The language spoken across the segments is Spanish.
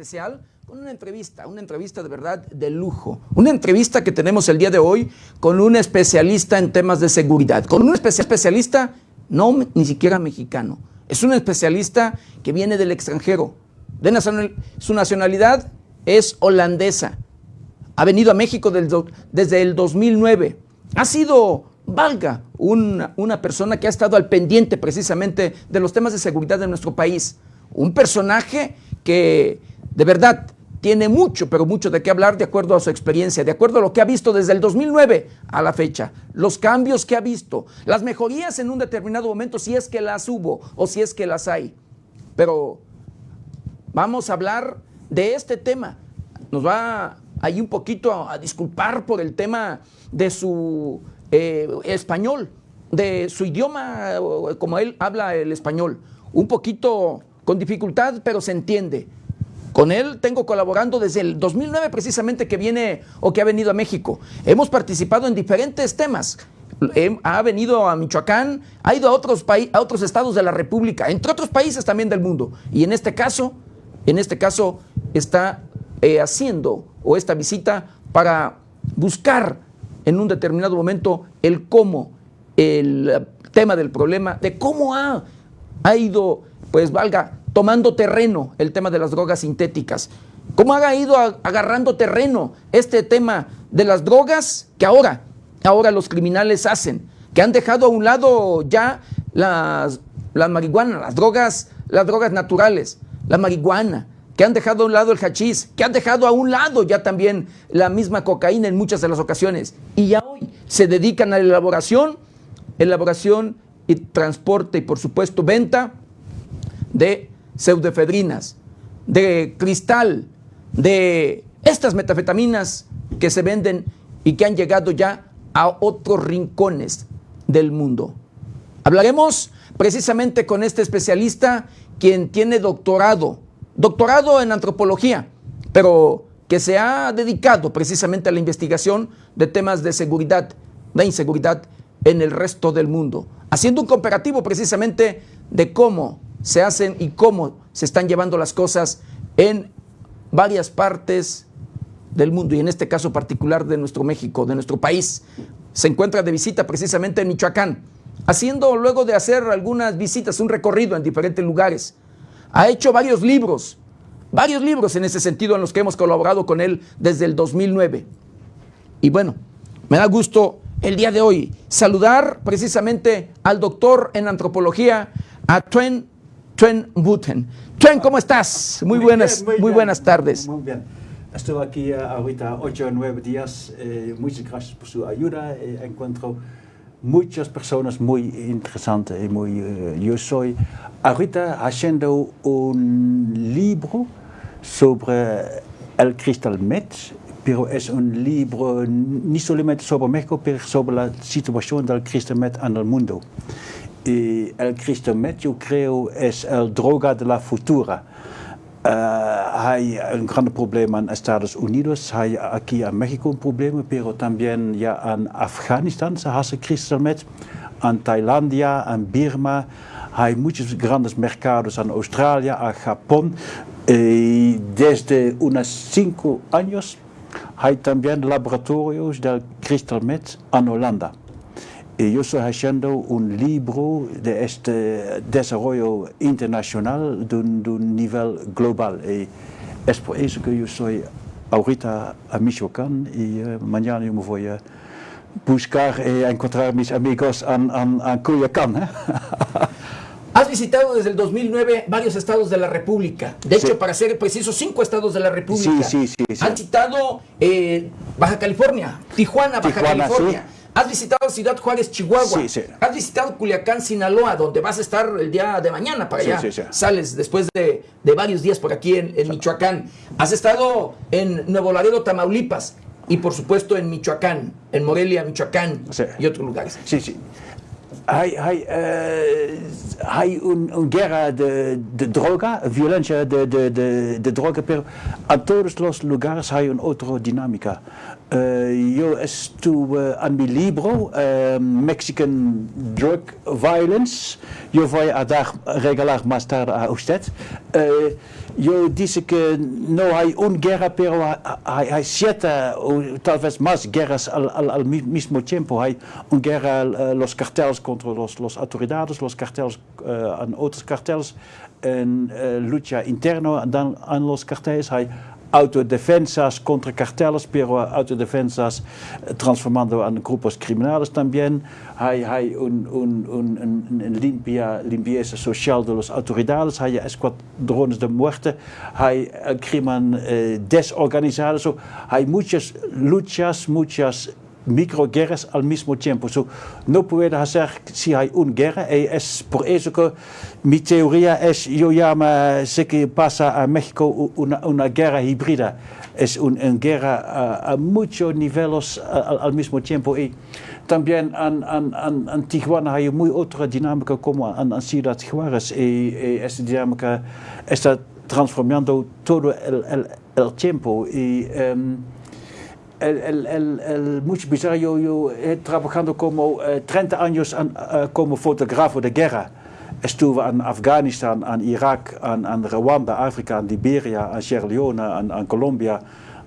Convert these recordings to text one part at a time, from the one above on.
especial con una entrevista, una entrevista de verdad de lujo. Una entrevista que tenemos el día de hoy con un especialista en temas de seguridad, con un especialista no ni siquiera mexicano, es un especialista que viene del extranjero. De su nacionalidad es holandesa. Ha venido a México desde el 2009. Ha sido, valga, una, una persona que ha estado al pendiente precisamente de los temas de seguridad de nuestro país. Un personaje que de verdad, tiene mucho, pero mucho de qué hablar de acuerdo a su experiencia, de acuerdo a lo que ha visto desde el 2009 a la fecha, los cambios que ha visto, las mejorías en un determinado momento, si es que las hubo o si es que las hay. Pero vamos a hablar de este tema. Nos va ahí un poquito a, disculpar por el tema de su eh, español, de su idioma, como él habla el español. Un poquito con dificultad, pero se entiende. Con él tengo colaborando desde el 2009 precisamente que viene o que ha venido a México. Hemos participado en diferentes temas. Ha venido a Michoacán, ha ido a otros, a otros estados de la República, entre otros países también del mundo. Y en este caso, en este caso está eh, haciendo o esta visita para buscar en un determinado momento el cómo, el tema del problema, de cómo ha, ha ido, pues valga, tomando terreno el tema de las drogas sintéticas. ¿Cómo ha ido agarrando terreno este tema de las drogas que ahora, ahora los criminales hacen? Que han dejado a un lado ya las, las marihuana, las drogas, las drogas naturales, la marihuana, que han dejado a un lado el hachís, que han dejado a un lado ya también la misma cocaína en muchas de las ocasiones. Y ya hoy se dedican a la elaboración, elaboración y transporte y por supuesto venta de pseudefedrinas, de cristal, de estas metafetaminas que se venden y que han llegado ya a otros rincones del mundo. Hablaremos precisamente con este especialista quien tiene doctorado, doctorado en antropología, pero que se ha dedicado precisamente a la investigación de temas de seguridad, de inseguridad en el resto del mundo, haciendo un comparativo precisamente de cómo se hacen y cómo se están llevando las cosas en varias partes del mundo y en este caso particular de nuestro México, de nuestro país. Se encuentra de visita precisamente en Michoacán, haciendo luego de hacer algunas visitas, un recorrido en diferentes lugares. Ha hecho varios libros, varios libros en ese sentido en los que hemos colaborado con él desde el 2009. Y bueno, me da gusto el día de hoy saludar precisamente al doctor en antropología, a Twen Twen Buten. Twen, ¿cómo estás? Muy, buenas, muy, buenas tardes. Muy bien. Estuve aquí uh, ahorita ocho o nueve días. Eh, muchas gracias por su ayuda. Eh, encuentro muchas personas muy interesantes muy... Uh, yo soy ahorita haciendo un libro sobre el Crystal Meth, pero es un libro no solamente sobre México, pero sobre la situación del Cristo-Met en el mundo. Y el Cristo-Met, yo creo, es el droga de la futura. Uh, hay un gran problema en Estados Unidos, hay aquí en México un problema, pero también ya en Afganistán se hace Crystal-Met, en Tailandia, en Birma, hay muchos grandes mercados en Australia, en Japón, y desde unos cinco años hay también laboratorios del Crystal-Met en Holanda. Yo estoy haciendo un libro de este desarrollo internacional de un, de un nivel global. Y es por eso que yo soy ahorita a Michoacán y uh, mañana yo me voy a buscar y encontrar mis amigos en, en, en Cuyacán. ¿eh? Has visitado desde el 2009 varios estados de la República. De hecho, sí. para ser preciso, cinco estados de la República. Sí, sí, sí. sí. Has visitado eh, Baja California, Tijuana, Baja Tijuana, California. Sí. Has visitado Ciudad Juárez, Chihuahua. Sí, sí. Has visitado Culiacán, Sinaloa, donde vas a estar el día de mañana para allá. Sí, Sales después de, de, varios días por aquí en, en Michoacán. Has estado en Nuevo Laredo, Tamaulipas. Y por supuesto en Michoacán, en Morelia, Michoacán y otros lugares. Sí, sí. Hay, hay, uh, hay una un guerra de, de, droga, violencia de, de, de, droga, pero en todos los lugares hay una otra dinámica. Uh, yo estuve en mi libro, uh, Mexican Drug Violence, yo voy a dar regalar más tarde a usted. yo dice que no hay una guerra, pero hay, hay siete o tal vez más guerras al, al, al mismo tiempo. Hay una guerra, los carteles contra los, los autoridades, los carteles uh, en otros carteles, en uh, lucha interna en los carteles. Hay autodefensas contra carteles, pero autodefensas transformando en grupos criminales también. Hay, hay un, un, un, limpia, limpieza social de las autoridades, hay escuadrones de muerte, hay el crimen eh, desorganizado. So, hay muchas luchas, muchas microguerras al mismo tiempo. No puedo hacer si hay una guerra. Y es por eso que mi teoría es, yo llamo, sé que pasa a México una, guerra híbrida. Es una un guerra a, muchos niveles al, mismo tiempo. Y también en, en, Tijuana hay muy otra dinámica como en, en Ciudad Juárez. Y, y esta dinámica está transformando todo el, tiempo. Y, um, el, el, el, el, mucho bizarro, yo, yo he trabajado como uh, 30 años an, uh, como fotógrafo de guerra. Estuve en Afghanistan, en Irak, en, en Rwanda, Afrika, en Liberia, en Sierra Leone, en, en Colombia,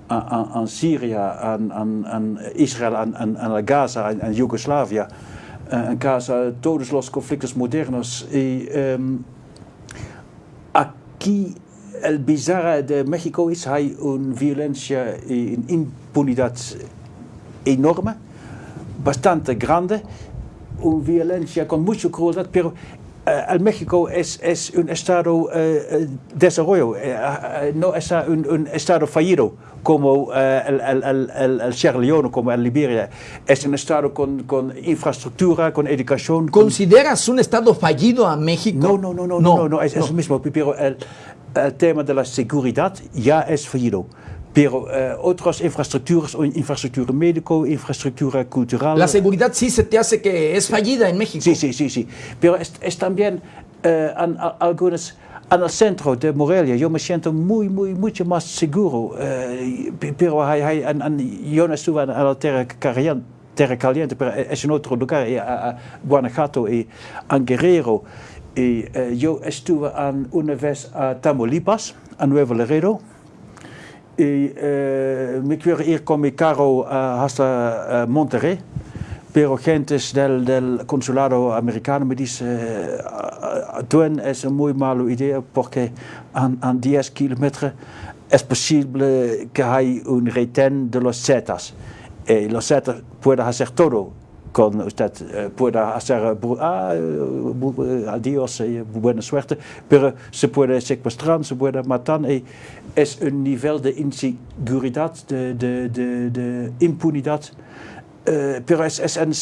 en, en Syrië, en, en Israel, en, en, Gaza, en, en Yugoslavia. Uh, en Gaza, todos los conflictos modernos. Y um, aquí el bizarre de México es hay una violencia y una impunidad enorme, bastante grande, una violencia con mucha crueldad, pero uh, el México es, es un estado de desarrollo, uh, no es un, un, estado fallido como el, el, el, el, Sierra Leone, como el Liberia. Es un estado con, con infraestructura, con educación. ¿Consideras con... un estado fallido a México? No, no, no, no, no, no, no es, no. es mismo, pero el, el tema de la seguridad ya es fallido. Pero uh, otras infraestructuras, infraestructura médico, infraestructura cultural. La seguridad sí se te hace que es fallida en México. Sí, sí, sí, sí. Pero es, es también en, en algunas, en el centro de Morelia, yo me siento muy, muy, mucho más seguro. Uh, pero hay, hay, en, en, yo no estuve en la tierra caliente, terra caliente, pero es en otro lugar, a, a Guanajuato y en Guerrero. Y uh, yo estuve en una vez a Tamaulipas, a Nuevo Laredo. Y uh, me quiero ir con mi carro hasta Monterrey. Pero gentes del, del consulado americano me dicen, Duen es una muy mala idea porque en 10 kilómetros es posible que hay un retén de los Zetas. Y los Zetas pueden hacer todo con usted uh, pueda hacer ah, uh, adiós y buena suerte, pero se puede secuestrar, se puede matar y es un nivel de inseguridad, de, de, de, de impunidad, uh, pero es, es en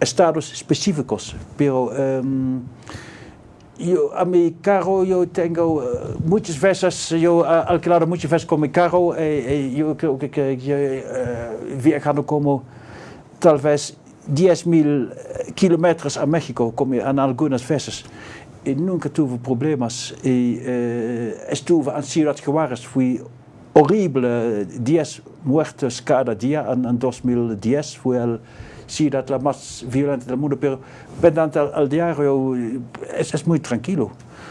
estados específicos, pero um, yo a mi carro yo tengo eh, muchas veces, yo he alquilado muchas veces con mi carro, eh, yo creo que, que yo he viajado como tal vez 10.000 kilómetros a México como en algunas veces. Y nunca tuve problemas. Y estuve en Ciudad Juárez, fui horrible, 10 muertos cada día en, en 2010, fue el ciudad la más violenta del mundo, pero pendant al, al diario es, es, muy tranquilo.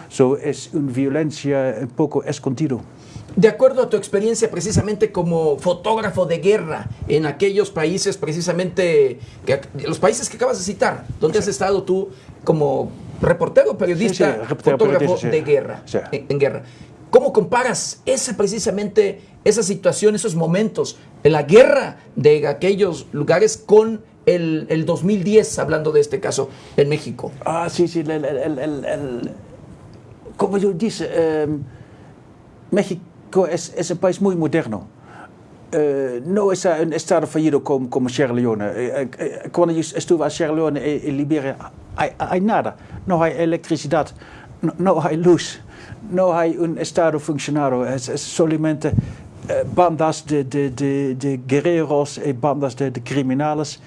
So, es una violencia un poco escondido. De acuerdo a tu experiencia precisamente como fotógrafo de guerra en aquellos países precisamente, que, los países que acabas de citar, donde sí. has estado tú como reportero, periodista, sí, sí, reportero, fotógrafo de guerra, en, en guerra. ¿Cómo comparas esa precisamente esa situación, esos momentos en la guerra de aquellos lugares con el, el, 2010, hablando de este caso en México? Ah, sí, sí, el, el, como yo dije, eh, México es, es, un país muy moderno. Uh, no es un estado fallido como, como Sierra Leone. Uh, cuando yo estuve en Sierra Leone y, y Liberia, hay, hay, nada. No hay electricidad, no, no hay luz no hay un Estado funcionario, es, es solamente uh, bandas de, de, de, de, guerreros y bandas de, de criminales.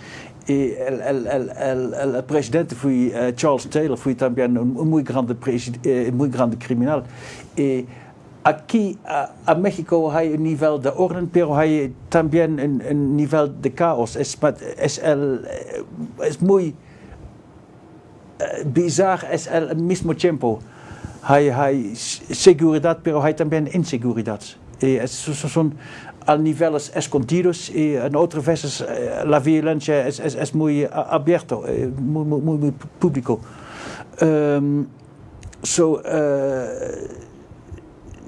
Y el, el, el, el, presidente fue uh, Charles Taylor, fue también un, un muy grande, uh, muy grande criminal. Y aquí a, a, México hay un nivel de orden, pero hay también un, un nivel de caos. Es, es, el, es muy bizarro, es al mismo tiempo hay, hay seguridad, pero hay también inseguridad. Y son a niveles escondidos y en otras veces la violencia es, es, es muy abierto, muy, muy, muy público. Um, so, uh,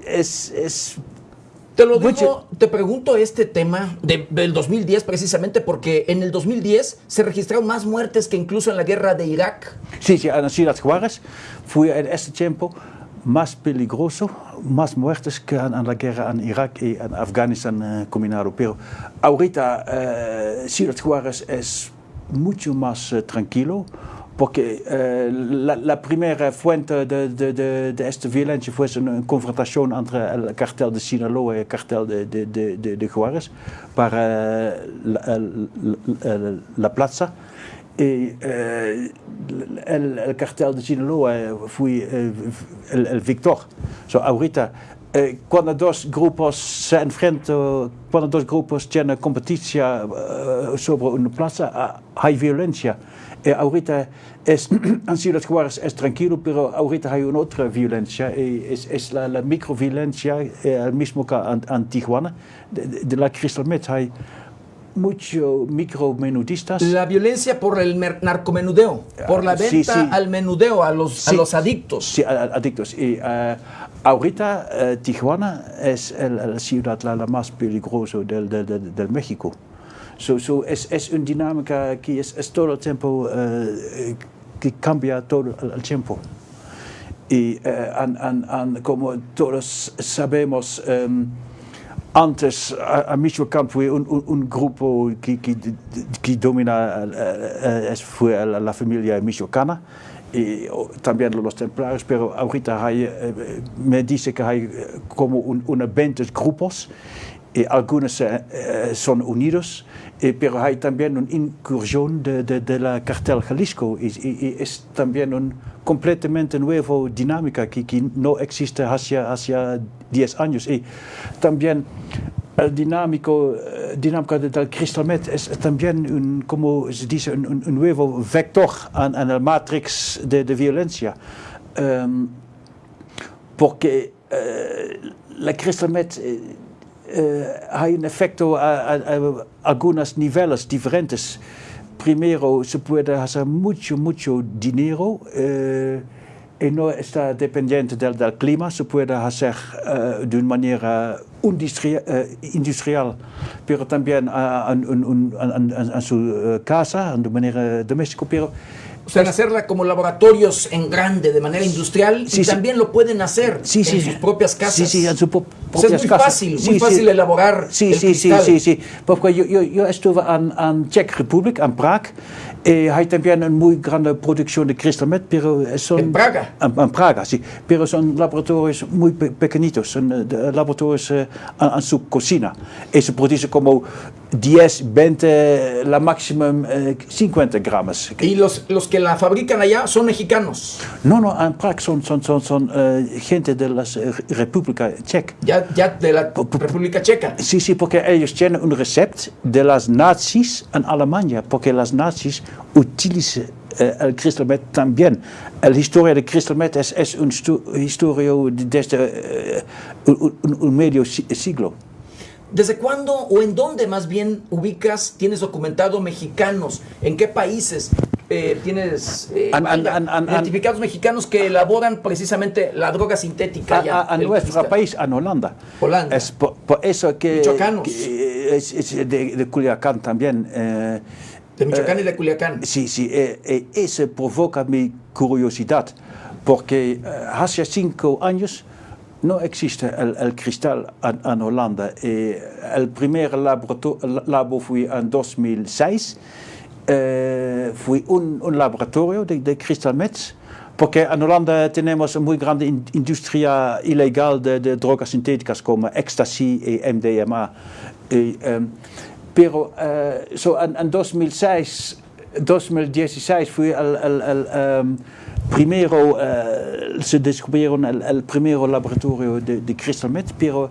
es, es te lo digo, te pregunto este tema de, del 2010 precisamente porque en el 2010 se registraron más muertes que incluso en la guerra de Irak. Sí, sí, en Ciudad Juárez fue en este tiempo más peligroso, más muertes que en, la guerra en Irak y en Afganistán eh, combinado. Pero ahorita eh, Ciudad Juárez es mucho más eh, tranquilo porque eh, la, la, primera fuente de, de, de, de, esta violencia fue una confrontación entre el cartel de Sinaloa y el cartel de, de, Juárez para la, la, la plaza. Y eh, el, el, cartel de Sinaloa fue eh, el, el, victor. So, ahorita, eh, cuando dos grupos se enfrentan, cuando dos grupos tienen competencia sobre una plaza, hay violencia. Eh, ahorita es, en Ciudad Juárez es tranquilo, pero ahorita hay una otra violencia, eh, es, es la, la microviolencia, eh, el mismo que en, en Tijuana, de, de, la Crystal Met hay muchos micromenudistas. La violencia por el narcomenudeo, por la venta sí, sí. al menudeo, a los, sí, a los adictos. Sí, adictos. Y uh, ahorita uh, Tijuana es la ciudad la, la más peligrosa del, del, del, del México. So, so es, es una dinámica que es, es todo el tiempo uh, que cambia todo el, tiempo. Y an, an, an, como todos sabemos, um, antes a, a Michoacán fue un, grupo que, que, que domina, uh, fue la, familia michoacana y también los templarios, pero ahorita hay, me dice que hay como un, unos 20 grupos algunos son unidos Eh, pero hay también una incursión de, de, de la cartel Jalisco y, y, y es también una completamente nueva dinámica que, que, no existe hacia, hacia 10 años. Y también el dinámico, dinámica del Crystal Met es también, un, como se dice, un, un, un nuevo vector en, en el matrix de, de violencia. Um, porque uh, la Crystal Met... Uh, hay un efecto a, a, a, algunos niveles diferentes. Primero, se puede hacer mucho, mucho dinero uh, y no está dependiente del, del, clima. Se puede hacer uh, de una manera industria, industrial, pero también en su casa, de manera doméstica. Pero o sea, hacerla como laboratorios en grande, de manera industrial, sí, y también lo pueden hacer sí, en sus propias casas. Sí, sí, en su O sea, es muy casas. fácil, muy fácil elaborar Sí, el sí, sí, cristal. sí, sí. Porque yo, yo, yo estuve en, en Czech Republic, en Prague, y hay también una muy grande producción de cristalmet, pero son... ¿En Praga? En, en Praga, sí. Pero son laboratorios muy pe- pequeñitos, son eh, laboratorios eh, en, en su cocina. Y se producen como 10, 20, la máximo eh, 50 gramos. Y los, los que la fabrican allá son mexicanos. No, no, en Praga son, son, son, son eh, gente de la República Checa. Ya, ya de la República Checa. Sí, sí, porque ellos tienen un recept de las nazis en Alemania, porque las nazis utilizan eh, el cristalmet también. La historia del cristalmet es, es una historia desde eh, un, un- un medio si- siglo. ¿Desde cuándo o en dónde más bien ubicas, tienes documentado mexicanos? ¿En qué países eh, tienes eh, identificados mexicanos que elaboran precisamente la droga sintética? A, ya, a- a nuestro cristal? país, en Holanda. Holanda. Es por, por eso que, Michoacanos. que es, es de, de Culiacán también. eh, De Michoacán y de Culiacán. Sí, sí, eh, eh, eso provoca mi curiosidad, porque eh, hace cinco años no existe el, el cristal en, Holanda. Eh, el primer labo en 2006, eh, fue un, un laboratorio de, de cristalmets. Porque en Holanda tenemos muy grande in- industria ilegal de, de drogas sintéticas como ecstasy y MDMA. Y, em, pero eh, so en, en 2006, 2016 fue el, el- el, em, primero, eh, se descubrieron el, el primero laboratorio de, de cristalmet, pero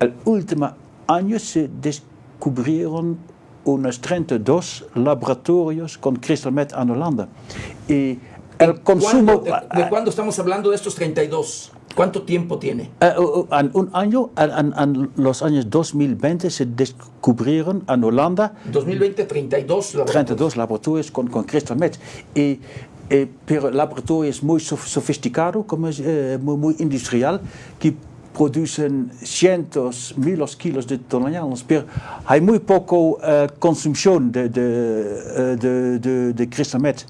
el último año se descubrieron unos 32 laboratorios con cristalmet en Holanda. Y el consumo... ¿Cuándo? ¿De, de cuándo estamos hablando de estos 32? ¿Cuánto tiempo tiene? Eh, en un año, en, en- los años 2020, se descubrieron en Holanda 2020, 32. laboratorios. 32 laboratorios con, con crystal meth. Y, eh, pero el laboratorio es muy sof- sofisticado, como es, eh, muy, muy industrial, que producen cientos, miles kilos de toneladas, pero hay muy poco eh, consumición de, de, eh, de, de, de crystal meth,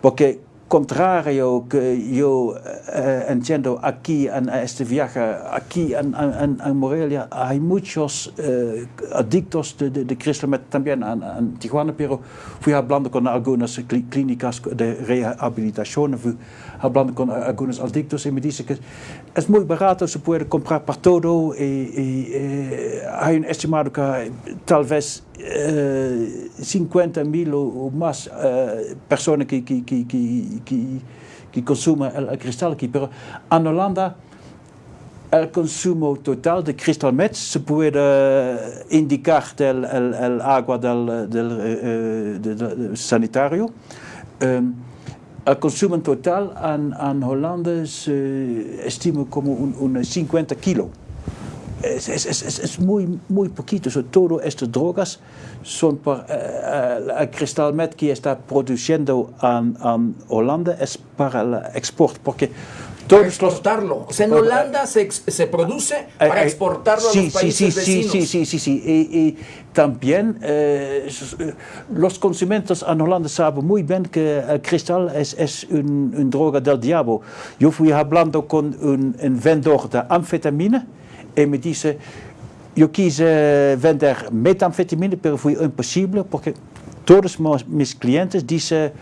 porque contrario que yo eh, entiendo aquí en este viaje, aquí en, en, en Morelia, hay muchos eh, adictos de, de, de crystal meth también en, en Tijuana, pero fui hablando con algunas clí- clínicas de rehabilitación, fui hablando con algunos adictos y me dice que es muy barato, se puede comprar para todo y, y, eh, hay un estimado que tal vez eh, 50 mil o, más eh, personas que, que, que, que, que, consumen el, el cristal aquí, pero en Holanda el consumo total de cristal meth se puede eh, indicar del el, el agua del, del eh, de- de- de sanitario. Em, el consumo total en, en Holanda se estima como un, un 50 kilo. Es, es, es, es- muy, muy poquito. So, todas estas drogas son por eh, el cristal meth que está produciendo en, en Holanda es para el export. Porque Los, exportarlo. O sea, en Holanda se, se produce eh, para eh, exportarlo a sí, los sí, países sí, sí, vecinos. Sí, sí, sí, sí. Y, y también eh, eh, los consumidores en Holanda saben muy bien que el cristal es, es un, un droga del diablo. Yo fui hablando con un, un vendedor de anfetamina y me dice, yo quise vender metanfetamina, pero fue imposible porque todos mis clientes dicen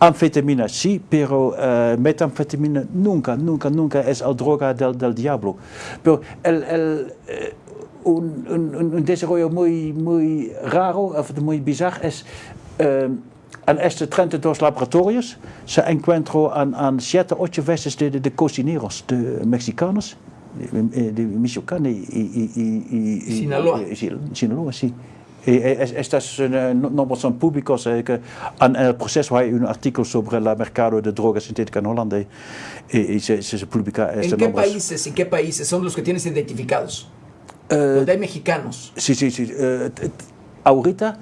anfetamina sí, pero eh, metanfetamina nunca, nunca, nunca es el droga del, del diablo. Pero el, el, eh, un, un, un- desarrollo muy, muy raro, muy bizarro, es eh, en estos 32 laboratorios se encuentran en, en 7, 8 veces de, de, de cocineros, de mexicanos, de, de y, y, y, y- Sinaloa. Sinaloa, sí. Estas no- son públicos. eh, En el proceso hay un artículo sobre el mercado de drogas sintéticas en Holanda y, se, se, publica ¿En estos qué nombres. países, en qué países son los que tienes identificados? Eh, Donde hay mexicanos. Sí, sí, sí. t- ahorita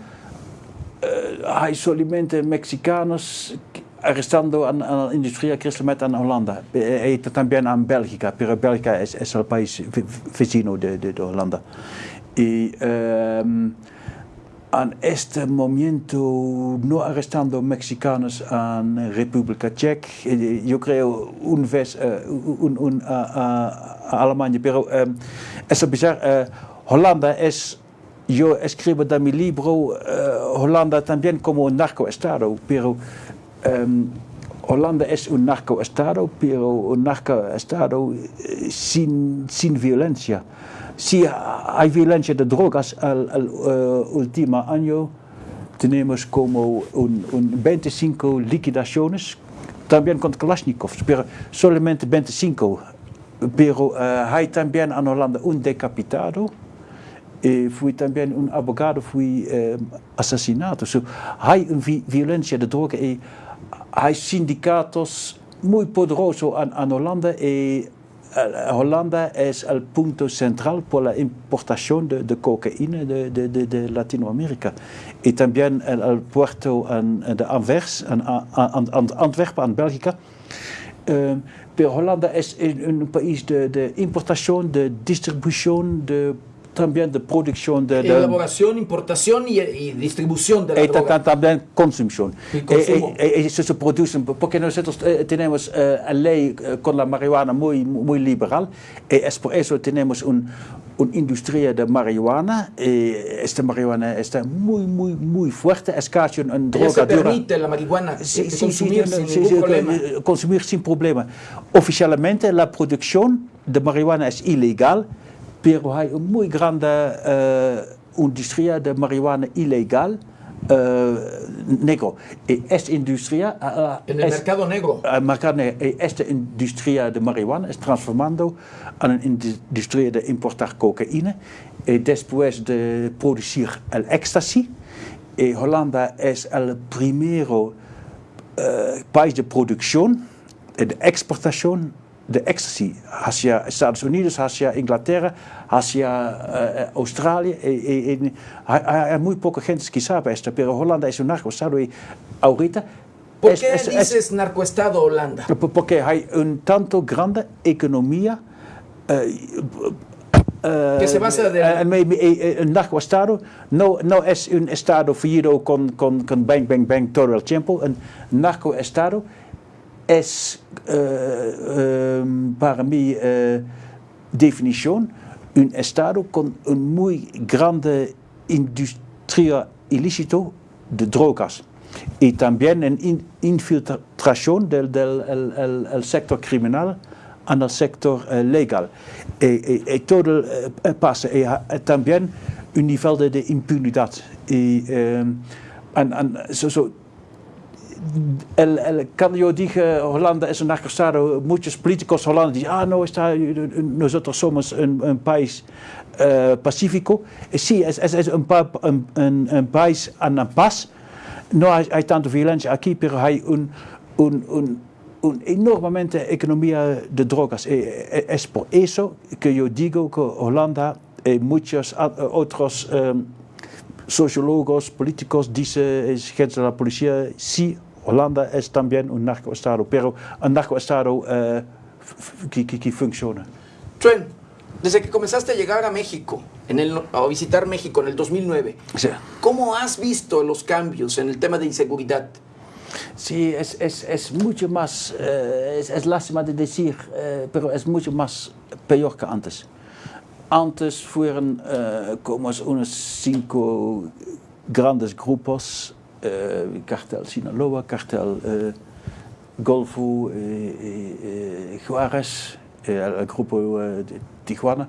eh, hay solamente mexicanos arrestando a, la industria cristalmet en Holanda. Eh, y también en Bélgica, pero Bélgica es, es el país ve- vecino de, de, de Holanda. Y ehm, en este momento no arrestando mexicanos en República Checa. Eh, yo creo un vez uh, un, un, uh, uh, Alemania, pero um, es bizarro. Holanda es, yo escribo en mi libro, Holanda también como un narcoestado, pero um, Holanda es un narcoestado, pero un narcoestado sin, sin violencia. Si hay violencia de drogas al uh, último año, tenemos como un, un 25 liquidaciones, también con Kalashnikovs, pero solamente 25. Pero uh, hay también en Holanda un decapitado. E fui también un abogado, fui uh, asesinado. So, hay una vi violencia de drogas hay sindicatos muy poderosos en, en Holanda y Holanda es el punto central por la importación de, de cocaína de, de, de Latinoamérica. Y también el, el puerto en, de Anvers, en, en, Antwerpen, en Bélgica. Uh, pero Holanda es un país de, de importación, de distribución, de también de producción de, de elaboración, importación y, y, distribución de la y droga. también consumición. Y consumo. Y, y, eso se produce porque nosotros eh, tenemos eh, una ley eh, con la marihuana muy, muy liberal y es por eso tenemos un, una industria de marihuana esta marihuana está muy, muy, muy fuerte, es casi una droga se dura. permite la marihuana Sí, sí, consumir sí, sin ningún sí, problema. eh, Consumir sin problema. Oficialmente la producción de marihuana es ilegal, pero hay una muy grande uh, industria de marihuana ilegal uh, negro. Y esta industria... En el es, mercado negro. el mercado negro, y esta industria de marihuana es transformando en una industria de importar cocaína y después de producir el éxtasis. Y Holanda es el primero país de producción y de exportación de éxtasis hacia Estados Unidos, hacia Inglaterra, hacia uh, Australia. Y, y, y, hay, hay, muy poca gente que sabe esto, pero Holanda es un narcoestado y ahorita... ¿Por es, qué es, dices es, narcoestado Holanda? Porque hay un tanto grande economía uh, Uh, que se basa de... Uh, un narcoestado no, no es un estado fallido con, con, con bang, bang, bang todo el tiempo. Un narcoestado es uh, um, para mi definición un estado con un muy grande industria ilícito de drogas y también en in, infiltración del, del el, el, el sector criminal en el sector uh, legal. Y, y, y todo uh, pasa. Y uh, también un nivel de impunidad. Y, um, en, en, so, so, el, el, yo dije Holanda es un narcostado, muchos políticos dicen, ah, no, está, nosotros somos un, un país uh, pacífico. Y sí, es, es, es un, un, un, un, país en paz. No hay, hay tanta violencia aquí, pero hay un, un, un una enormemente economía de drogas. Es por eso que yo digo que Holanda y muchos otros um, sociólogos, políticos dicen, gente de la policía, sí, Holanda es también un narcoestado, pero un narcoestado uh, que, que, que funciona. Trent, desde que comenzaste a llegar a México, en el, a visitar México en el 2009, sí. ¿cómo has visto los cambios en el tema de inseguridad? Sí, es, es, es mucho más, uh, es, es, lástima de decir, uh, pero es mucho más peor que antes. Antes fueron uh, como unos cinco grandes grupos, cartel Sinaloa, cartel Golfo, Juárez, el grupo de Tijuana,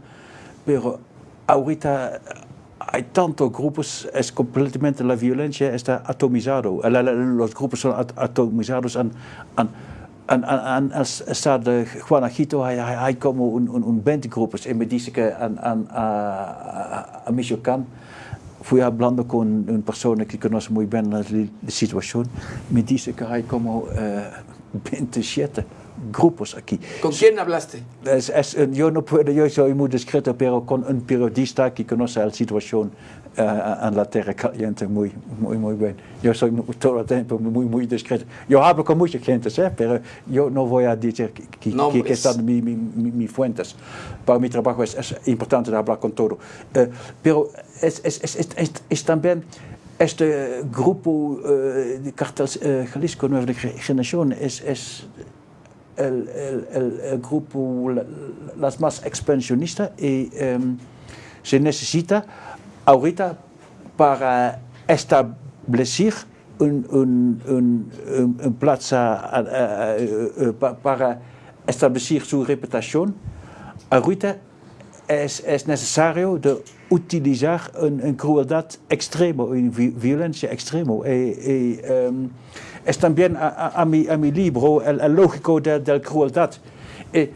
pero ahorita hay tantos grupos, es completamente la violencia está atomizado. Los grupos son atomizados en, en, en, en estado de Guanajito hay, hay como un, un, un 20 grupos. Y me dice que en, en, a, a Michoacán fui hablando con una persona que conoce muy bien la, la situación. Me dice que hay como uh, 27 grupos aquí. ¿Con quién hablaste? Es, es, yo no puedo, yo soy muy discreto, pero con un periodista que conoce la situación uh, en la tierra caliente muy, muy, muy bien. Yo soy todo el tiempo muy, muy discreto. Yo hablo con mucha gente, ¿sí? pero yo no voy a decir que, no, que, que están mis mi, mi, mi fuentes. Para mi trabajo es, es importante hablar con todo. Uh, pero es, es, es, es, también este grupo eh, de cartel eh, Jalisco Nueva Generación es, es el, el, el, grupo la- las más expansionista y se necesita ahorita para establecer un, un, un, un- plaza eh, pa- para establecer su reputación ahorita es, es necesario de utilizar un, un crueldad extremo, una vi- violencia extrema. Y, y, em, es también a, a- a mi, a mi libro el, el lógico de, de la crueldad. Y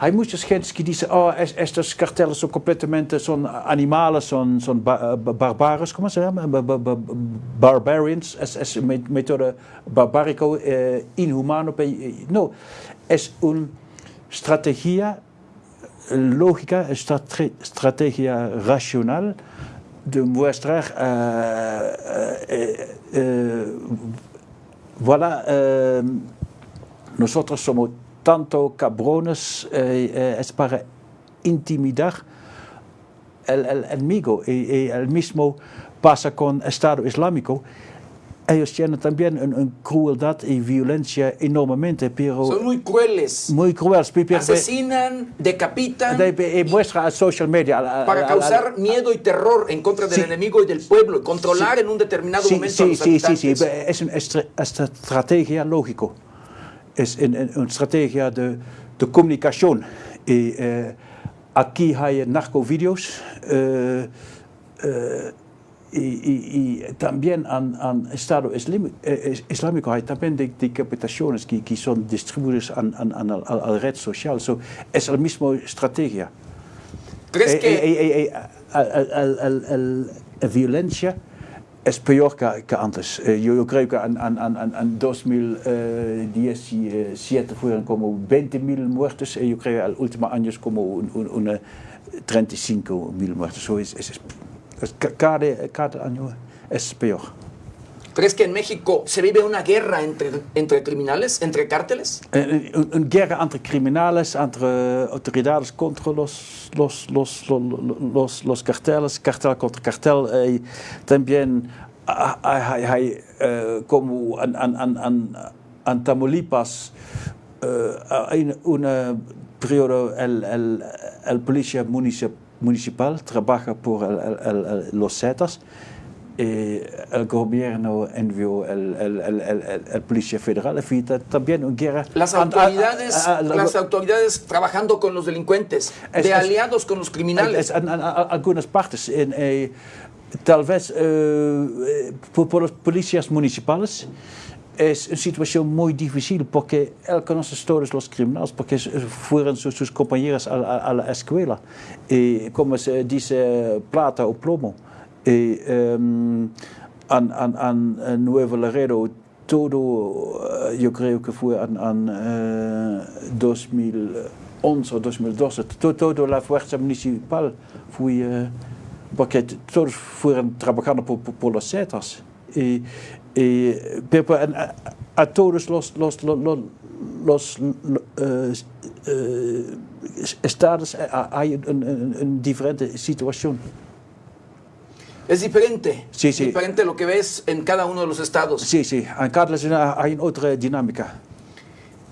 hay muchas gentes que dicen, oh, es- estos carteles son completamente, son animales, son, son ba- ba- barbaros, ¿cómo se llama? Ba- ba- ba- barbarians, es, es método barbárico, eh, inhumano. eh, No, es una estrategia lógica, estra- estrategia racional de mostrar, eh, eh, eh, voilà, eh, nosotros somos tanto cabrones, eh, eh, es para intimidar el, el enemigo. Y, y el mismo pasa con Estado Islámico. Ellos tienen también una crueldad y violencia enormemente, pero Son muy crueles. muy crueles. pero- Asesinan, decapitan de- de- y muestra a social media. a- a- para a- a- causar miedo y terror en contra del Sí. enemigo y del pueblo, y controlar en un determinado Sí, momento a sí, los sí, sí, sí, es una estrategia lógico. Es un- un- una estrategia de, de comunicación. Y eh, aquí hay narcovideos. eh, eh, y, y- y también en en Estado Islam- eh, is- Islámico hay también de- decapitaciones que, que son distribuidas en, en, en el- a la red social. So, es la misma estrategia. ¿Crees Eh, que eh, eh, eh, el- el- el- el- la violencia es peor que, que antes. Eh, yo, yo creo que en, en- en- en- en 2017 fueron como 20.000 muertos y yo creo que en los últimos años como un, un- una 35.000 muertos. So es, es- cada, cada año es peor. ¿Crees que en México se vive una guerra entre, entre criminales, entre cárteles? Eh, Een, een guerra entre criminales, entre autoridades contra los, los, los, los, los, carteles, cartel contra cartel. eh, también hay, hay, eh, como en, en, en, en, en Tamaulipas eh, hay una periodo el, el, el policía municip- municipal trabaja por el- el- el- los Zetas. Y el gobierno envió el, policía federal. Y también una guerra. Las an- a- autoridades, a- a- las autoridades trabajando con los delincuentes, Es- de es- aliados con los criminales. Es- en, en- algunas partes, en, eh, tal vez eh, eh, por, por los policías municipales, es una situación muy difícil porque él conoce todos los criminales, porque es- fueron sus, sus compañeros a, la- a la escuela. Y como se dice, plata o plomo. Y, en- en Nuevo Laredo, todo, eh, yo creo que fue en, en, eh, 2011 o 2012, to- toda la fuerza municipal fue, eh, porque todos fueron trabajando por, por, por los Zetas. Y, y, pero en- a, a todos los, los, los, los, los, eh, eh, estados eh, hay una diferente situación. Es diferente. Sí, sí. Diferente lo que ves en cada uno de los estados. Sí, sí, en cada hay otra dinámica.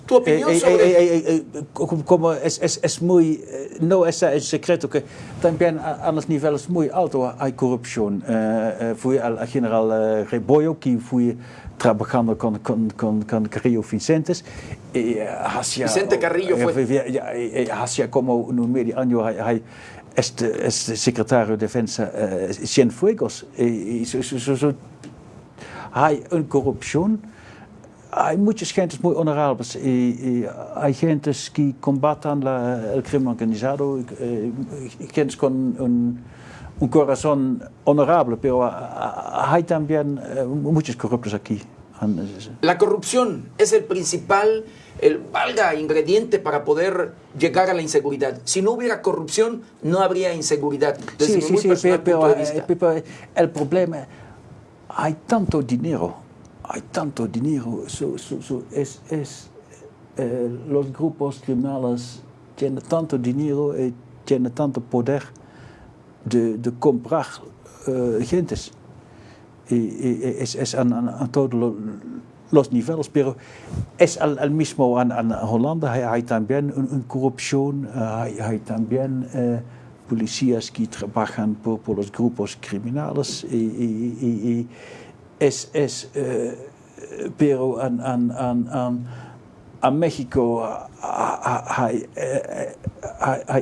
Tu opinión Eh, eh, sobre... eh, eh, eh, como- como es, es, es muy, eh, no es un secreto que también a, a los niveles muy altos hay corrupción. Eh, eh, fui al al general eh, Rebollo, que fui trabajando con, con, con, con Carrillo Vicentes. Y, eh, hacía, Vicente Carrillo fue. eh, ya, eh, eh, hacía como un medio año, hay, hay este, este secretario de Defensa, eh, Cienfuegos. Y, y so- so- so- so- hay una corrupción. Hay muchas gentes muy honorables y, y hay gentes que combaten la- el crimen organizado, eh, gentes con un, un corazón honorable, pero ah, hay también eh, muchos corruptos aquí. La corrupción es el principal, el valga ingrediente para poder llegar a la inseguridad. Si no hubiera corrupción, no habría inseguridad. Desde Sí, sí, sí, pero, pero, eh, pero el problema, hay tanto dinero, hay tanto dinero, so- so- so, es, es, eh, los grupos criminales tienen tanto dinero y tienen tanto poder de, de comprar eh, gentes. es, es a, a, todos los niveles, pero es al, al mismo en, en, Holanda, hay, hay también una corrupción, hay, hay también eh, policías que trabajan por, por, los grupos criminales, y, y, y es, es eh, pero en, en, en a México hay,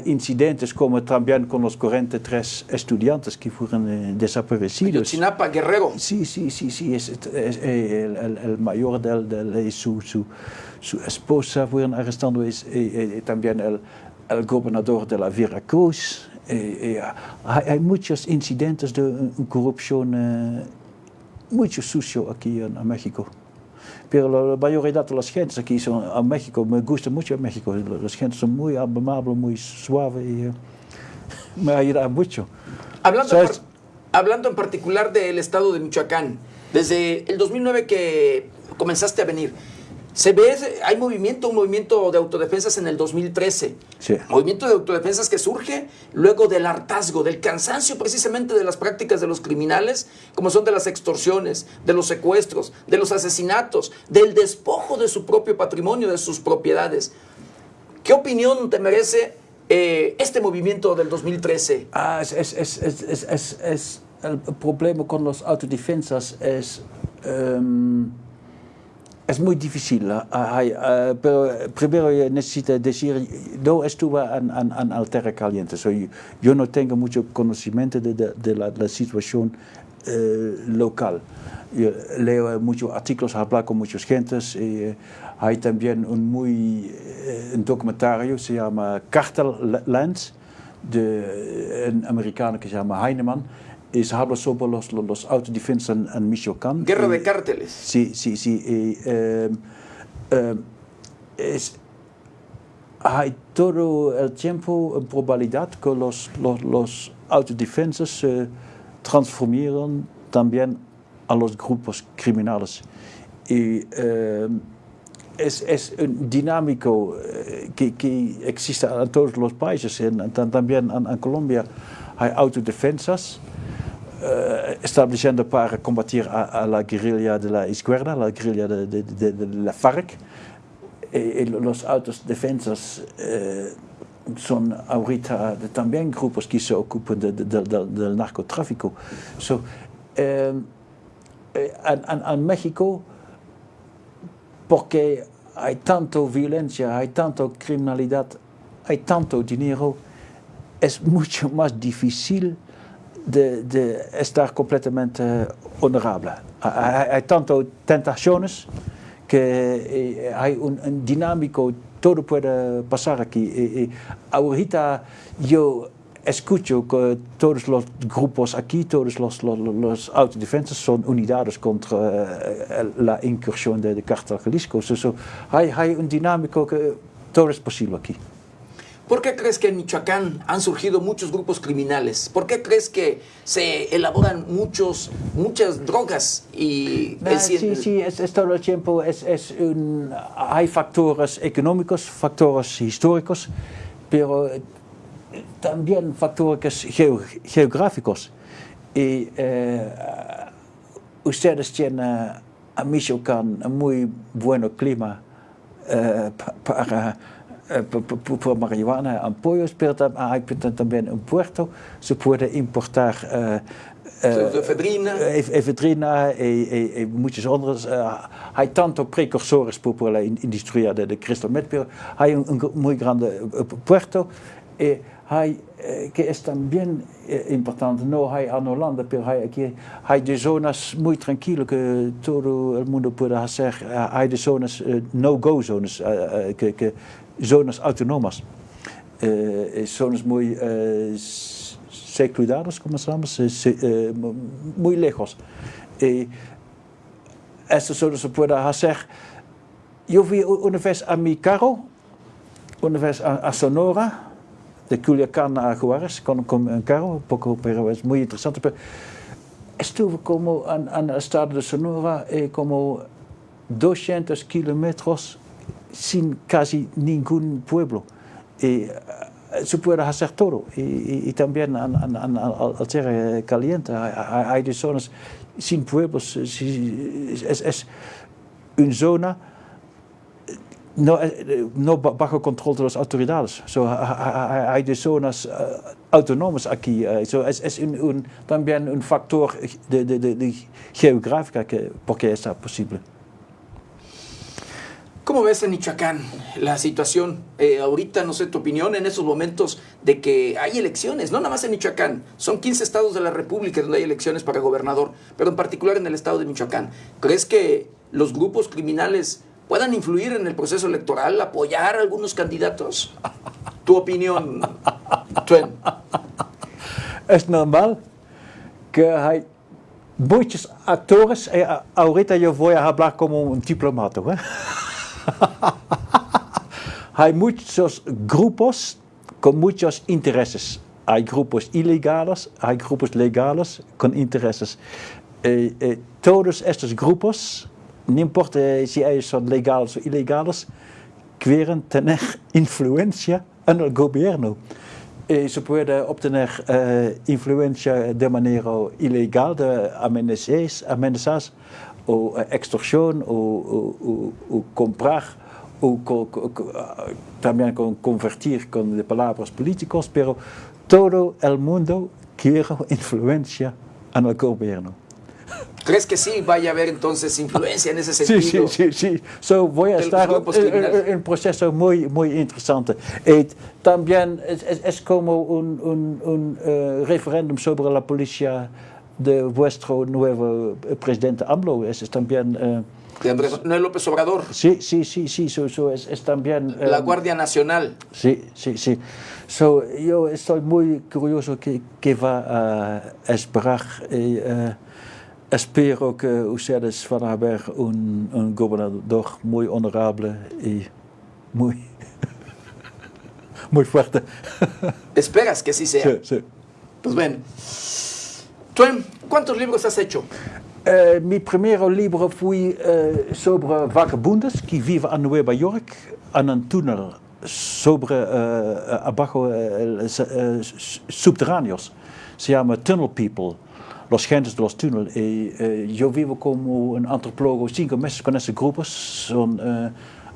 incidentes como también con los 43 estudiantes que fueron eh, desaparecidos. Ayotzinapa, Guerrero. Sí, sí, sí, sí. Es, es, el, el, el, mayor del, del su, su, su, esposa fueron arrestados, es, eh, también el, el gobernador de la Veracruz. Eh, hay, hay, muchos incidentes de corrupción muy sucio aquí en, México. Pero la mayoría de las gentes aquí son a México, me gusta mucho México. Las gentes son muy amables, muy suaves y uh, me ayuda mucho. Hablando, en, hablando en particular del estado de Michoacán, desde el 2009 que comenzaste a venir, se ve, hay movimiento, un movimiento de autodefensas en el 2013. Sí. Movimiento de autodefensas que surge luego del hartazgo, del cansancio precisamente de las prácticas de los criminales, como son de las extorsiones, de los secuestros, de los asesinatos, del despojo de su propio patrimonio, de sus propiedades. ¿Qué opinión te merece eh, este movimiento del 2013? Ah, es, es, es, es, el problema con los autodefensas es... Um, es muy difícil, hay, uh, pero primero necesito decir, no estuve en, en, en Altera Caliente, so, yo, yo, no tengo mucho conocimiento de, de, de la, la, situación uh, local. Yo leo muchos artículos, hablo con muchas gentes, y, hay también un muy un documentario, se llama Cartel Lands, de un americano que se llama Heinemann, se habla sobre los, los, los autodefensas en, en, Michoacán. Guerra de cárteles. Sí, sí, sí. Eh, eh, es, hay todo el tiempo en probabilidad que los, los, los autodefensas se transformaron también a los grupos criminales. Y eh, es, es, un dinámico que, que, existe en todos los países, en, también en, en Colombia hay autodefensas. Uh, estableciendo para combatir a, a, la guerrilla de la izquierda, la guerrilla de, de, de, de la FARC. Y, y los autodefensas eh, son ahorita también grupos que se ocupan del narcotráfico. So, eh, en, en, México, porque hay tanto violencia, hay tanto criminalidad, hay tanto dinero, es mucho más difícil de, de estar completamente honorable. Hay, hay tanto tentaciones que hay un, un, dinámico, todo puede pasar aquí. Ahorita yo escucho que todos los grupos aquí, todos los, los, los autodefensas son unidades contra uh, la incursión de, de Cartel Jalisco. So, so, hay, hay un dinámico que todo es posible aquí. ¿Por qué crees que en Michoacán han surgido muchos grupos criminales? ¿Por qué crees que se elaboran muchos, muchas drogas? Y el... Sí, sí, es, es, todo el tiempo. Es, es un, hay factores económicos, factores históricos, pero también factores geo, geográficos. Y eh, ustedes tienen a Michoacán un muy buen clima eh, para Eh, por marihuana en pollos, pero hay también en Puerto se puede importar uh, uh, efedrina, efedrina y, y, y muchos otros. Uh, hay tanto precursores por la industria de, de crystal meth, pero hay un, un muy grande puerto. Y hay, que es también importante, no hay en Holanda, pero hay, aquí, hay de zonas muy tranquilas que todo el mundo puede hacer. Hay de zonas, no-go zonas, que, que zonas autónomas, eh, zonas muy eh, secludadas, como se llama, eh, muy lejos. Y estas zonas se puede hacer. Yo fui una vez a mi carro, una vez a, a Sonora, de Culiacán a Juárez, con, con un carro, poco, pero es muy interesante. Pero estuve como en, en el estado de Sonora, eh, como 200 kilómetros sin casi ningún pueblo. Y se puede hacer todo. Y, y, y también en, en, en, al ser caliente hay, hay, zonas sin pueblos, es, es una zona no, no bajo control de las autoridades. So, hay de zonas autónomas aquí. So, es, es un, un, también un factor de, de, de, de geográfica que, porque está posible. ¿Cómo ves en Michoacán la situación eh, ahorita, no sé tu opinión, en esos momentos de que hay elecciones, no nada más en Michoacán, son 15 estados de la República donde hay elecciones para gobernador, pero en particular en el estado de Michoacán. ¿Crees que los grupos criminales puedan influir en el proceso electoral, apoyar a algunos candidatos? ¿Tu opinión, Twen? Es normal que hay muchos actores, eh, ahorita yo voy a hablar como un diplomato, ¿eh? hay muchos grupos con muchos intereses. Hay grupos ilegales, hay grupos legales con intereses. Eh, todos estos grupos, no importa si ellos son legales o ilegales, quieren tener influencia en el gobierno. Eh, se puede obtener eh, influencia de manera ilegal, de amenazas, o eh, extorsión o, comprar o co, también con convertir con palabras políticos, pero todo el mundo quiere influencia en el gobierno. ¿Crees que sí vaya a haber entonces influencia en ese sentido? Sí, sí, sí. sí. So, voy a estar en un proceso muy, muy interesante. Y también es, como un, un, un uh, referéndum sobre la policía de vuestro nuevo presidente AMLO. Es, es también... Uh, de Andrés, ¿No es López Obrador? Sí, sí, sí, sí, so, so es, es, también... Um, la Guardia Nacional. Sí, sí, sí. So, yo estoy muy curioso que, que va a esperar y uh, espero que ustedes van a ver un, un gobernador muy honorable y muy, muy fuerte. ¿Esperas que así sea? Sí, sí. Pues bueno. Twen, ¿cuántos libros has hecho? Uh, mi primer libro fue uh, sobre vagabundos que viven en Nueva York en un túnel sobre uh, abajo subterráneos. Se llama Tunnel People, los gentes de los túneles. Y yo vivo como un antropólogo cinco meses con esos grupos. Son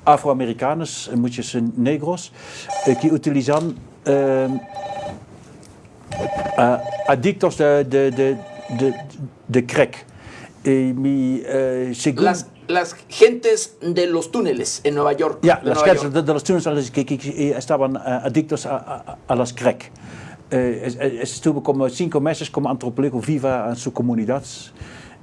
afroamericanos, muchos negros, que utilizan adictos de, de, de, de, de crack. Y mi, según... las, las, gentes de los túneles en Nueva York. Ja, las Nueva gentes de, de, los túneles que, que, que estaban adictos a, a, a, las crack. Uh, estuvo como cinco meses como antropólogo viva en su comunidad.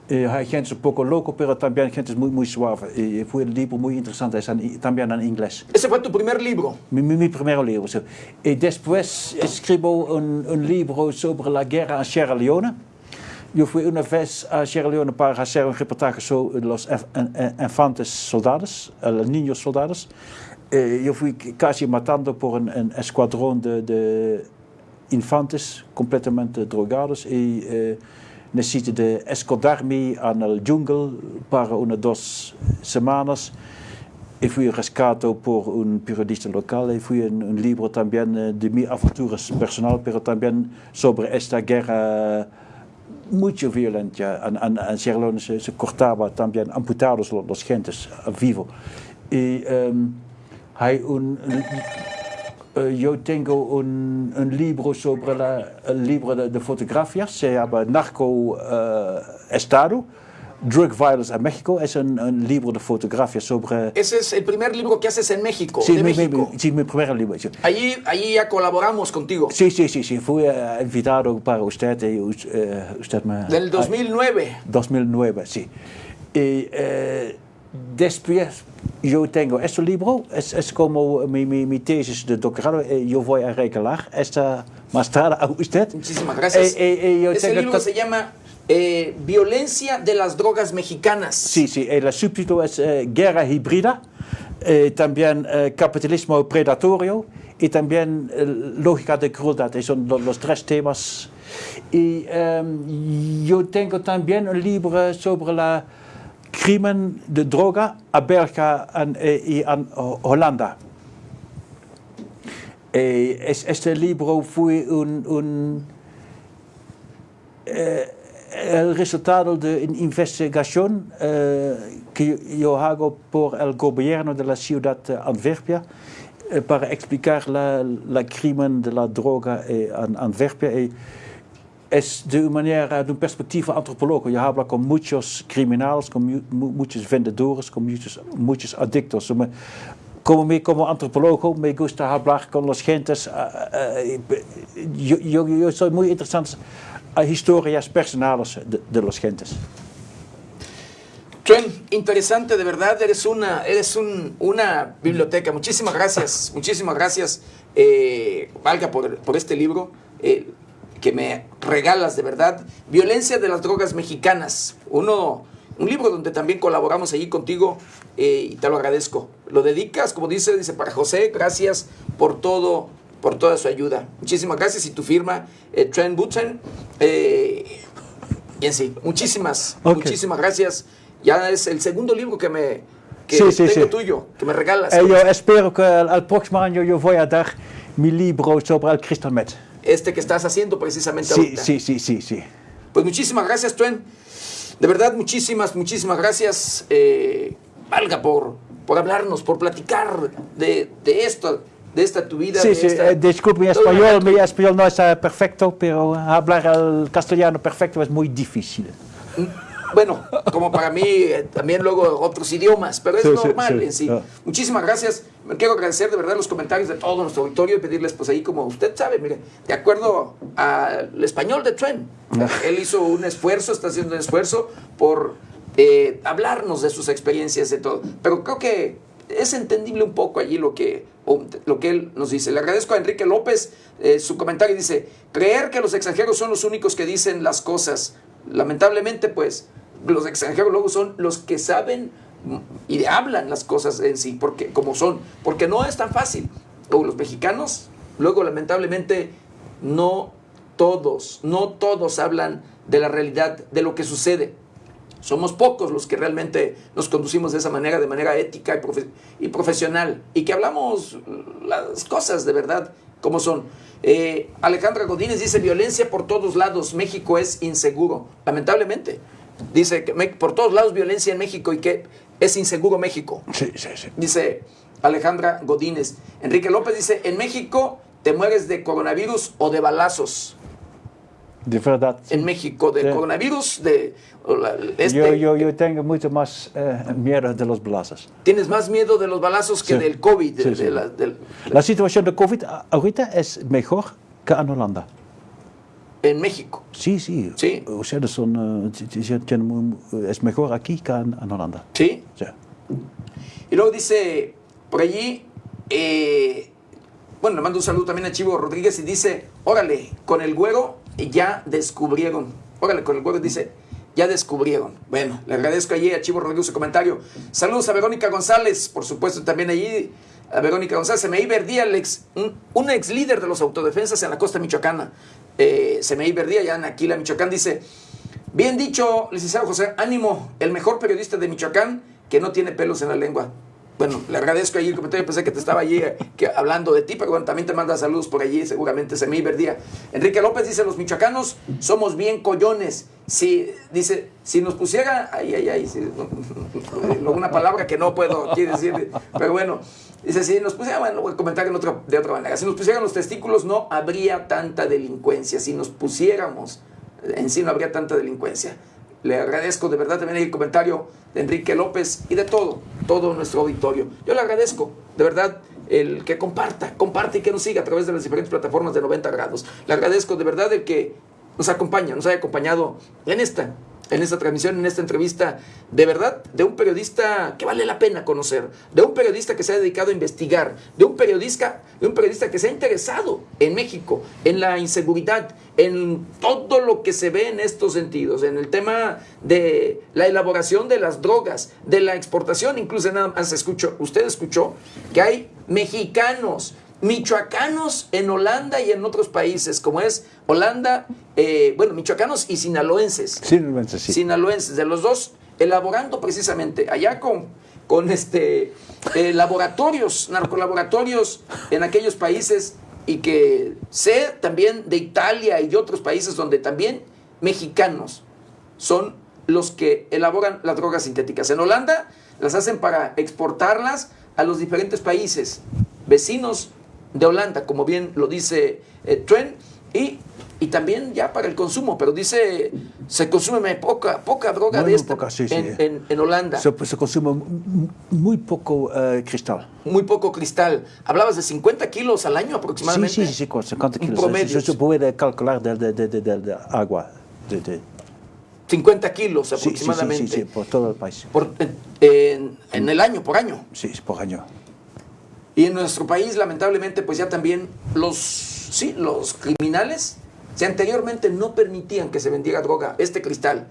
Uh, hay gente un poco loco, pero también gente muy, muy suave. Y fue un libro muy interesante, es en, también en inglés. ¿Ese fue tu primer libro? Mi, mi, mi primer libro. So. Y después escribo un, un libro sobre la guerra en Sierra Leone. Yo fui una vez a Sierra Leone para hacer un reportaje sobre los infantes soldados, los niños soldados. Eh, yo fui casi matando por un, un escuadrón de, de, infantes completamente drogados y eh, necesité de esconderme en el jungle para unas dos semanas. Y fui rescatado por un periodista local y fui un, un libro también eh, de mis aventuras personales, pero también sobre esta guerra mucho violenta. En, en, en Sierra Leone se, se, cortaba también, amputados los, los gentes vivo. Y um, hay un, uh, yo tengo un, un, libro sobre la, el libro de, de fotografías, se llama Narco uh, Estado. Drug Violence en México es un, un, libro de fotografía sobre... Ese es el primer libro que haces en México, sí, de mi, México. Mi, sí, mi primer libro. Sí. Allí, allí ya colaboramos contigo. Sí, sí, sí, sí. fui uh, invitado para usted y uh, usted me... Del 2009. Uh, 2009, sí. Y después yo tengo este libro, es, es como mi, mi, mi, tesis de doctorado, yo voy a regalar esta mostrada a usted. Muchísimas gracias. Eh, eh, yo Ese libro se llama... Eh, violencia de las drogas mexicanas. Sí, sí, el subtítulo es eh, Guerra Híbrida, eh, también Capitalismo Predatorio y también Lógica de Crueldad, son los, tres temas. Y um, yo tengo también un libro sobre la crimen de droga a en, y en Holanda. Es, este libro fue un... un el resultado de una investigación eh, que yo hago por el gobierno de la ciudad de Antwerpia eh, para explicar la, la crimen de la droga en Antwerpia. Es de una manera, de un perspectivo antropológico. Yo hablo con muchos criminales, con mu muchos vendedores, con muchos, muchos adictos. como, me, como antropólogo me gusta hablar con los gentes. Uh, uh, yo, yo, yo, soy muy interesante a historias personales de, de los gentes. Tren, interesante, de verdad, eres una, eres un, una biblioteca. Muchísimas gracias, muchísimas gracias, eh, Valga, por, por, este libro eh, que me regalas, de verdad. Violencia de las drogas mexicanas. Uno un libro donde también colaboramos allí contigo eh, y te lo agradezco. Lo dedicas, como dice, dice para José, gracias por todo, por toda su ayuda. Muchísimas gracias y tu firma, eh, Trent Button. Eh, y en sí, muchísimas, muchísimas gracias. Ya es el segundo libro que me que tengo tuyo, que me regalas. Eh, yo espero que el, próximo año yo voy a dar mi libro sobre el crystal meth. Este que estás haciendo precisamente sí, ahorita. Sí, sí, sí, sí. Pues muchísimas gracias, Trent. De verdad, muchísimas, muchísimas gracias, eh, Valga, por, por hablarnos, por platicar de, de esto, de esta tu vida. Sí, de sí, esta, eh, disculpe mi español, mi español no es perfecto, pero hablar el castellano perfecto es muy difícil. Bueno, como para mí, eh, también luego otros idiomas, pero es Sí, normal sí. en sí. Ah. Muchísimas gracias. Me quiero agradecer de verdad los comentarios de todo nuestro auditorio y pedirles, pues ahí, como usted sabe, mire, de acuerdo al español de Trent, Ah. él hizo un esfuerzo, está haciendo un esfuerzo por eh, hablarnos de sus experiencias, de todo. Pero creo que es entendible un poco allí lo que, lo que él nos dice. Le agradezco a Enrique López eh, su comentario. Dice, creer que los extranjeros son los únicos que dicen las cosas. Lamentablemente, pues, los extranjeros luego son los que saben y hablan las cosas en sí, porque, como son. Porque no es tan fácil. O los mexicanos, luego, lamentablemente, no todos, no todos hablan de la realidad, de lo que sucede. Somos pocos los que realmente nos conducimos de esa manera, de manera ética y profesional, y que hablamos las cosas de verdad como son. Eh, Alejandra Godínez dice, violencia por todos lados, México es inseguro, lamentablemente. Dice que me- por todos lados violencia en México y que es inseguro México. Sí, sí, sí. Dice Alejandra Godínez. Enrique López dice, en México te mueres de coronavirus o de balazos. De verdad. En México, de Sí. coronavirus, de... o la- este- Yo, yo, yo tengo mucho más eh, miedo de los balazos. Tienes más miedo de los balazos que Sí. del COVID. de- Sí, de sí. la- del- La situación de COVID ahorita es mejor que en Holanda. en México. Sí, sí. Sí. Ustedes son, eh, es mejor aquí que en, en Holanda. ¿Sí? Sí. Y luego dice, por allí, eh, bueno, le mando un saludo también a Chivo Rodríguez y dice, órale, con el güero ya descubrieron. Órale, con el güero dice, ya descubrieron. Bueno, le agradezco allí a Chivo Rodríguez su comentario. Saludos a Verónica González, por supuesto, también allí a Verónica González. Semeí Verdía, el ex- un, un ex líder de los autodefensas en la costa michoacana. Eh, Semeí Verdía, ya en Aquila, Michoacán, dice, Bien dicho, licenciado José, ánimo, el mejor periodista de Michoacán que no tiene pelos en la lengua. Bueno, le agradezco ahí el comentario, pensé que te estaba allí eh, que, hablando de ti, pero bueno, también te manda saludos por allí, seguramente se me. Enrique López dice, los michoacanos somos bien collones. Si, dice, si nos pusiera, ay, ay, ay, si- una palabra que no puedo aquí decir, pero bueno, dice, si nos pusieran, bueno, voy a comentar en otra, de otra manera, si nos pusieran los testículos no habría tanta delincuencia, si nos pusiéramos en sí no habría tanta delincuencia. Le agradezco de verdad también el comentario de Enrique López y de todo, todo nuestro auditorio. Yo le agradezco de verdad el que comparta, comparte y que nos siga a través de las diferentes plataformas de 90 grados. Le agradezco de verdad el que nos acompaña, nos haya acompañado en esta, en esta transmisión, en esta entrevista, de verdad, de un periodista que vale la pena conocer, de un periodista que se ha dedicado a investigar, de un periodista, de un periodista que se ha interesado en México, en la inseguridad, en todo lo que se ve en estos sentidos, en el tema de la elaboración de las drogas, de la exportación, incluso nada más escuchó, usted escuchó que hay mexicanos, michoacanos en Holanda y en otros países, como es Holanda, eh, bueno, michoacanos y sinaloenses realmente sí. sinaloenses, de los dos, elaborando precisamente allá con, con este, eh, laboratorios, narcolaboratorios en aquellos países y que sé también de Italia y de otros países donde también mexicanos son los que elaboran las drogas sintéticas. En Holanda las hacen para exportarlas a los diferentes países vecinos de Holanda, como bien lo dice eh, Trent, y, y, también ya para el consumo, pero dice, se consume poca, poca droga muy, de esta poca, sí, sí. En, en, en, Holanda. Se, se consume muy poco uh, cristal. Muy poco cristal. Hablabas de 50 kilos al año aproximadamente. Sí, sí, sí, 50 kilos. Promedio. Se, puede calcular de, de, de, de agua. De, de, 50 kilos aproximadamente. Sí, sí, sí, sí por todo el país. Por, en, en, el año, por año. Sí, por año. Y en nuestro país, lamentablemente, pues ya también los, sí, los criminales, si anteriormente no permitían que se vendiera droga, este cristal,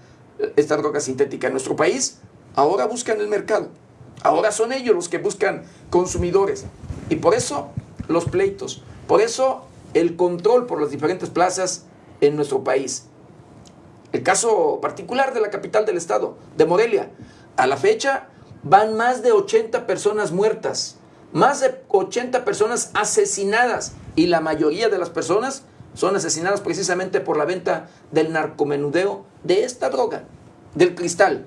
esta droga sintética en nuestro país, ahora buscan el mercado. Ahora son ellos los que buscan consumidores. Y por eso los pleitos, por eso el control por las diferentes plazas en nuestro país. El caso particular de la capital del estado, de Morelia. A la fecha van más de 80 personas muertas, más de 80 personas asesinadas y la mayoría de las personas son asesinadas precisamente por la venta del narcomenudeo de esta droga, del cristal.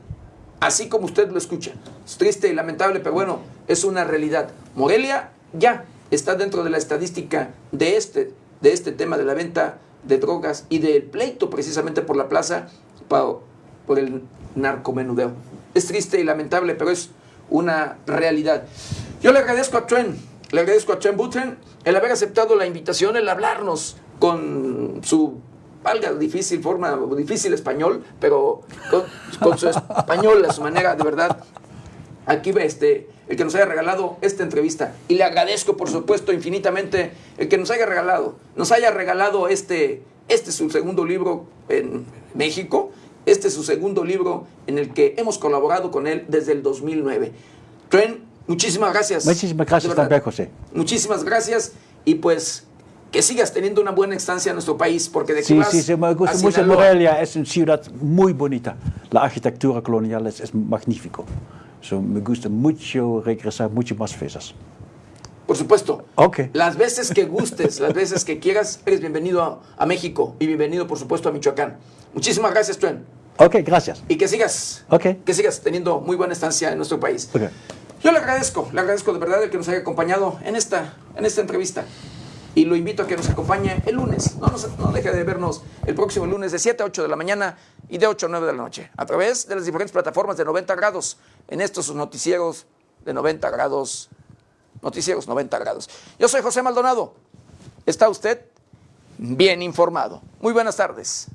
Así como usted lo escucha. Es triste y lamentable, pero bueno, es una realidad. Morelia ya está dentro de la estadística de este, de este tema de la venta de drogas y del pleito precisamente por la plaza por, por el narcomenudeo. Es triste y lamentable, pero es una realidad. Yo le agradezco a Tren, le agradezco a Tren Butren el haber aceptado la invitación, el hablarnos con su valga difícil forma, difícil español, pero con, su español, a su manera, de verdad. Aquí ve este, el que nos haya regalado esta entrevista. Y le agradezco, por supuesto, infinitamente el que nos haya regalado, nos haya regalado este, este es su segundo libro en México. Este es su segundo libro en el que hemos colaborado con él desde el 2009. Tren, muchísimas gracias. Muchísimas gracias también, José. Muchísimas gracias y pues que sigas teniendo una buena estancia en nuestro país, porque de aquí sí, vas sí, sí, me gusta mucho. Morelia es una ciudad muy bonita. La arquitectura colonial es, es magnífico. So, me gusta mucho regresar mucho más veces. Por supuesto. Ok. Las veces que gustes, las veces que quieras, eres bienvenido a, a, México y bienvenido, por supuesto, a Michoacán. Muchísimas gracias, Tuen. Ok, gracias. Y que sigas, okay. que sigas teniendo muy buena estancia en nuestro país. Okay. Yo le agradezco, le agradezco de verdad el que nos haya acompañado en esta, en esta entrevista. Y lo invito a que nos acompañe el lunes. No, deje de vernos el próximo lunes de 7 a 8 de la mañana y de 8 a 9 de la noche. A través de las diferentes plataformas de 90 grados en estos noticieros de 90 grados. Noticieros 90 grados. Yo soy José Maldonado. ¿Está usted bien informado? Muy buenas tardes.